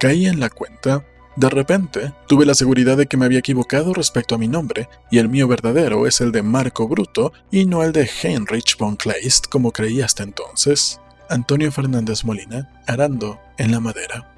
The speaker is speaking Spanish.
Caí en la cuenta. De repente, tuve la seguridad de que me había equivocado respecto a mi nombre, y el mío verdadero es el de Marco Bruto y no el de Heinrich von Kleist como creí hasta entonces. Antonio Fernández Molina, arando en la madera.